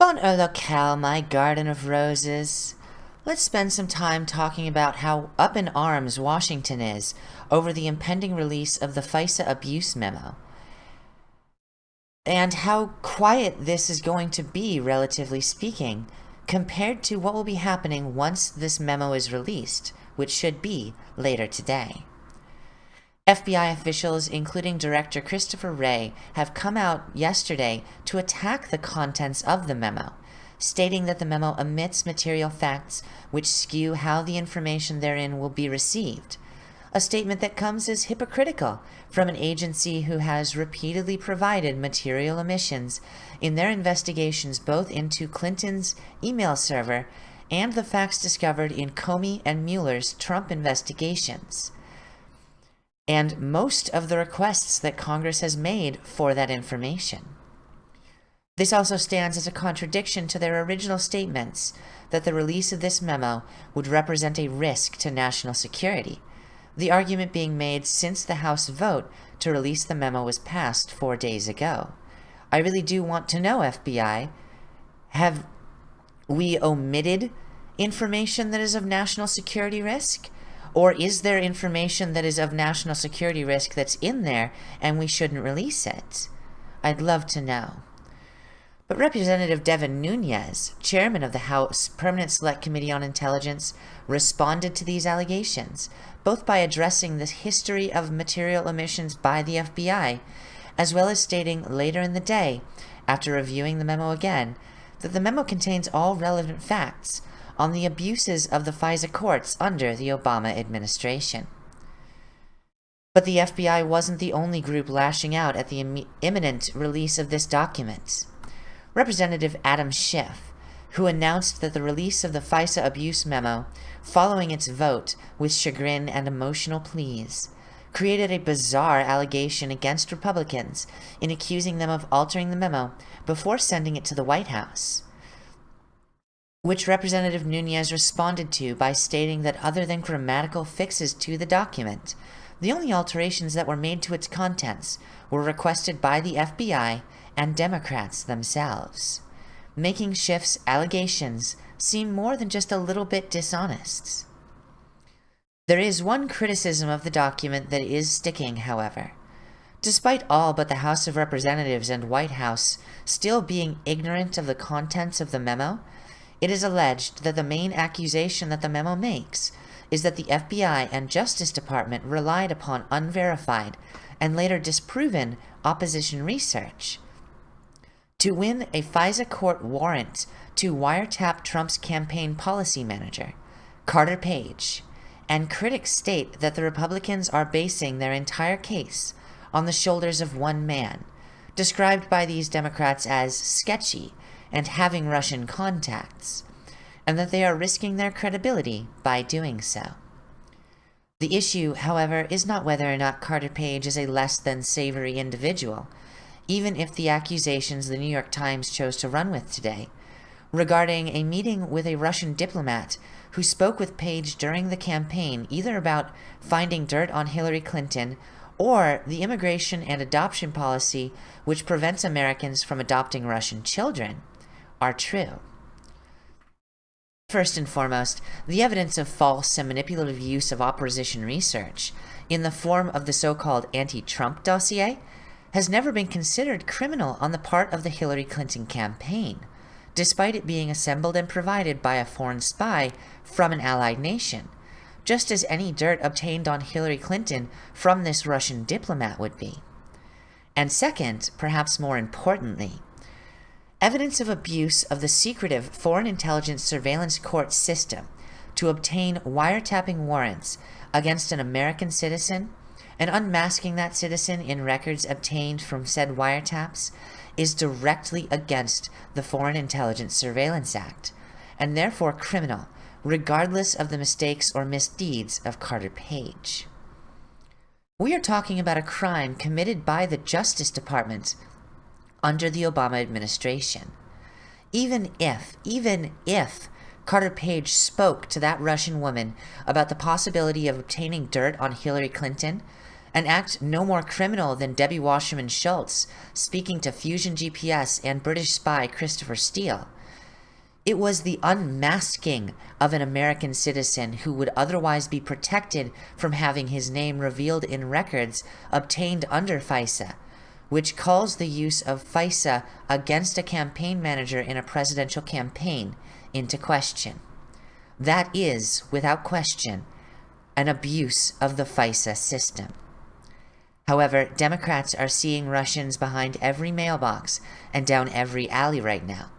Bon oh, locale, my garden of roses. Let's spend some time talking about how up in arms Washington is over the impending release of the FISA abuse memo. And how quiet this is going to be, relatively speaking, compared to what will be happening once this memo is released, which should be later today. FBI officials, including Director Christopher Wray, have come out yesterday to attack the contents of the memo, stating that the memo omits material facts which skew how the information therein will be received. A statement that comes as hypocritical from an agency who has repeatedly provided material omissions in their investigations both into Clinton's email server and the facts discovered in Comey and Mueller's Trump investigations and most of the requests that Congress has made for that information. This also stands as a contradiction to their original statements that the release of this memo would represent a risk to national security, the argument being made since the House vote to release the memo was passed four days ago. I really do want to know, FBI, have we omitted information that is of national security risk? Or is there information that is of national security risk that's in there and we shouldn't release it? I'd love to know. But Representative Devin Nunes, chairman of the House Permanent Select Committee on Intelligence, responded to these allegations, both by addressing the history of material omissions by the FBI, as well as stating later in the day, after reviewing the memo again, that the memo contains all relevant facts, on the abuses of the FISA courts under the Obama administration. But the FBI wasn't the only group lashing out at the Im imminent release of this document. Representative Adam Schiff, who announced that the release of the FISA abuse memo, following its vote with chagrin and emotional pleas, created a bizarre allegation against Republicans in accusing them of altering the memo before sending it to the White House which Representative Nunes responded to by stating that other than grammatical fixes to the document, the only alterations that were made to its contents were requested by the FBI and Democrats themselves, making Schiff's allegations seem more than just a little bit dishonest. There is one criticism of the document that is sticking, however. Despite all but the House of Representatives and White House still being ignorant of the contents of the memo, it is alleged that the main accusation that the memo makes is that the FBI and Justice Department relied upon unverified and later disproven opposition research to win a FISA court warrant to wiretap Trump's campaign policy manager, Carter Page, and critics state that the Republicans are basing their entire case on the shoulders of one man, described by these Democrats as sketchy and having Russian contacts, and that they are risking their credibility by doing so. The issue, however, is not whether or not Carter Page is a less than savory individual, even if the accusations the New York Times chose to run with today, regarding a meeting with a Russian diplomat who spoke with Page during the campaign either about finding dirt on Hillary Clinton or the immigration and adoption policy which prevents Americans from adopting Russian children, are true. First and foremost, the evidence of false and manipulative use of opposition research in the form of the so-called anti-Trump dossier has never been considered criminal on the part of the Hillary Clinton campaign, despite it being assembled and provided by a foreign spy from an allied nation, just as any dirt obtained on Hillary Clinton from this Russian diplomat would be. And second, perhaps more importantly, evidence of abuse of the secretive Foreign Intelligence Surveillance Court system to obtain wiretapping warrants against an American citizen and unmasking that citizen in records obtained from said wiretaps is directly against the Foreign Intelligence Surveillance Act, and therefore criminal, regardless of the mistakes or misdeeds of Carter Page. We are talking about a crime committed by the Justice Department under the Obama administration. Even if, even if Carter Page spoke to that Russian woman about the possibility of obtaining dirt on Hillary Clinton an act no more criminal than Debbie Wasserman Schultz speaking to Fusion GPS and British spy Christopher Steele. It was the unmasking of an American citizen who would otherwise be protected from having his name revealed in records obtained under FISA, which calls the use of FISA against a campaign manager in a presidential campaign into question. That is, without question, an abuse of the FISA system. However, Democrats are seeing Russians behind every mailbox and down every alley right now,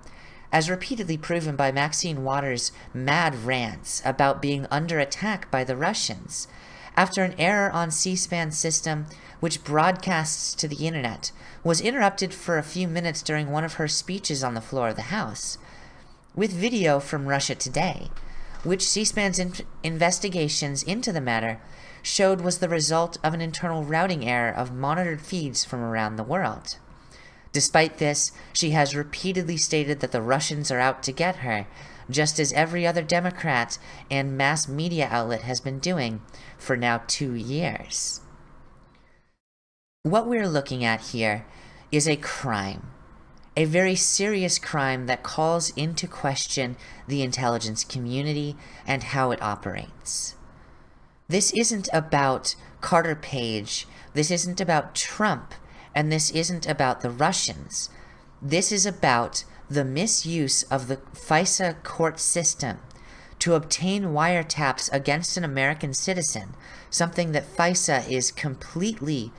as repeatedly proven by Maxine Waters' mad rants about being under attack by the Russians, after an error on C-SPAN system which broadcasts to the internet was interrupted for a few minutes during one of her speeches on the floor of the House, with video from Russia Today, which C-SPAN's in investigations into the matter showed was the result of an internal routing error of monitored feeds from around the world. Despite this, she has repeatedly stated that the Russians are out to get her, just as every other Democrat and mass media outlet has been doing for now two years. What we're looking at here is a crime, a very serious crime that calls into question the intelligence community and how it operates. This isn't about Carter Page. This isn't about Trump. And this isn't about the Russians. This is about the misuse of the FISA court system to obtain wiretaps against an American citizen, something that FISA is completely.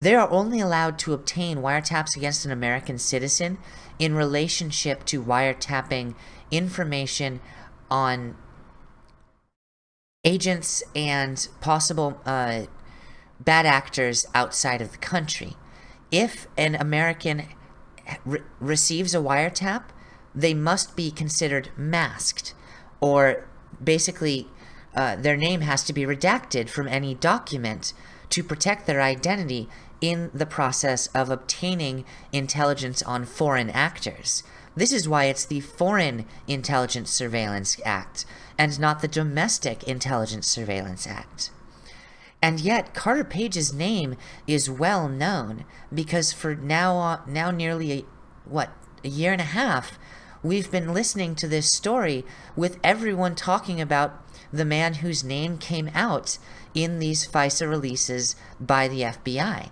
They are only allowed to obtain wiretaps against an American citizen in relationship to wiretapping information on agents and possible uh, bad actors outside of the country. If an American re receives a wiretap, they must be considered masked, or basically uh, their name has to be redacted from any document to protect their identity in the process of obtaining intelligence on foreign actors. This is why it's the Foreign Intelligence Surveillance Act and not the Domestic Intelligence Surveillance Act. And yet, Carter Page's name is well known because for now, uh, now nearly a, what a year and a half, we've been listening to this story with everyone talking about the man whose name came out in these FISA releases by the FBI.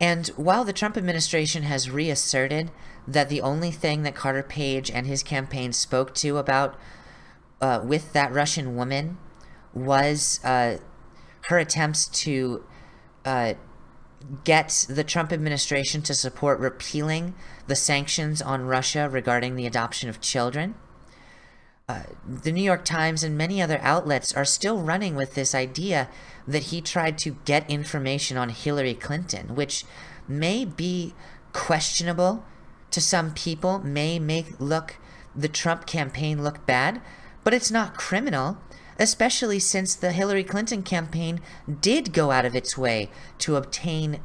And while the Trump administration has reasserted that the only thing that Carter Page and his campaign spoke to about uh, with that Russian woman was uh, her attempts to uh, get the Trump administration to support repealing the sanctions on Russia regarding the adoption of children. Uh, the New York Times and many other outlets are still running with this idea that he tried to get information on Hillary Clinton, which may be questionable to some people, may make look the Trump campaign look bad, but it's not criminal, especially since the Hillary Clinton campaign did go out of its way to obtain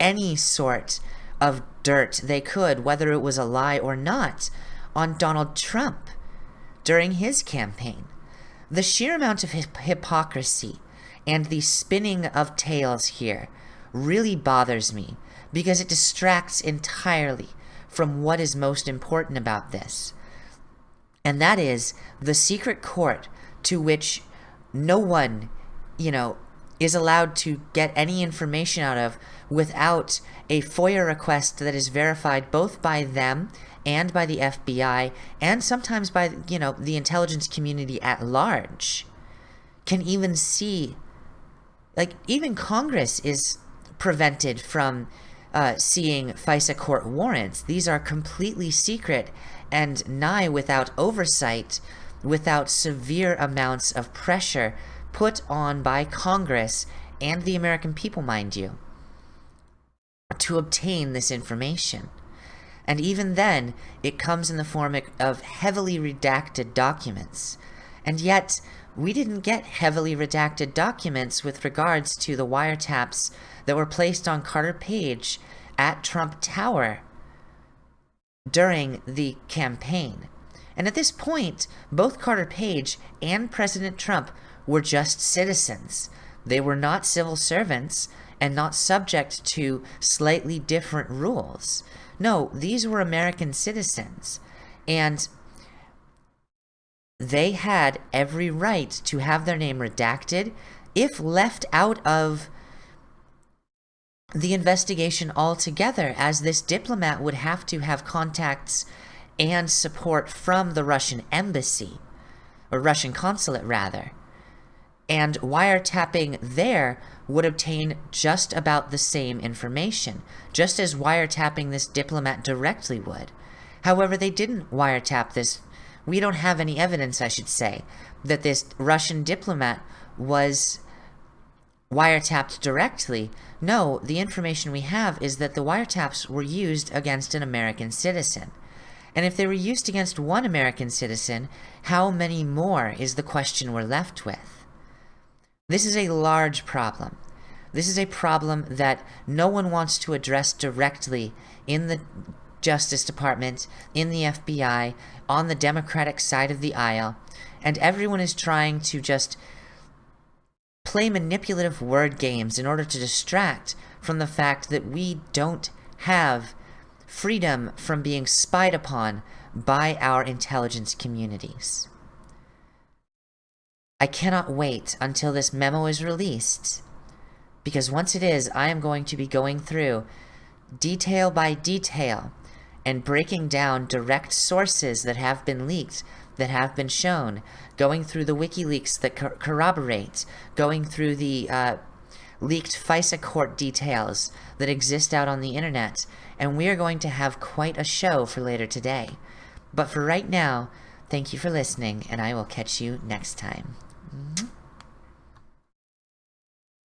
any sort of dirt they could, whether it was a lie or not, on Donald Trump during his campaign. The sheer amount of hypocrisy and the spinning of tales here really bothers me because it distracts entirely from what is most important about this. And that is the secret court to which no one, you know, is allowed to get any information out of without a FOIA request that is verified both by them and by the FBI and sometimes by, you know, the intelligence community at large can even see like even Congress is prevented from uh, seeing FISA court warrants. These are completely secret and nigh without oversight, without severe amounts of pressure put on by Congress and the American people, mind you, to obtain this information. And even then, it comes in the form of heavily redacted documents. And yet, we didn't get heavily redacted documents with regards to the wiretaps that were placed on Carter Page at Trump Tower during the campaign. And at this point, both Carter Page and President Trump were just citizens. They were not civil servants and not subject to slightly different rules. No, these were American citizens. And they had every right to have their name redacted if left out of the investigation altogether, as this diplomat would have to have contacts and support from the Russian embassy, or Russian consulate rather. And wiretapping there would obtain just about the same information, just as wiretapping this diplomat directly would. However, they didn't wiretap this. We don't have any evidence, I should say, that this Russian diplomat was wiretapped directly. No, the information we have is that the wiretaps were used against an American citizen. And if they were used against one American citizen, how many more is the question we're left with? This is a large problem. This is a problem that no one wants to address directly in the Justice Department, in the FBI, on the Democratic side of the aisle, and everyone is trying to just play manipulative word games in order to distract from the fact that we don't have freedom from being spied upon by our intelligence communities. I cannot wait until this memo is released, because once it is, I am going to be going through detail by detail and breaking down direct sources that have been leaked that have been shown, going through the WikiLeaks that cor corroborate, going through the uh, leaked FISA court details that exist out on the internet, and we are going to have quite a show for later today. But for right now, thank you for listening, and I will catch you next time.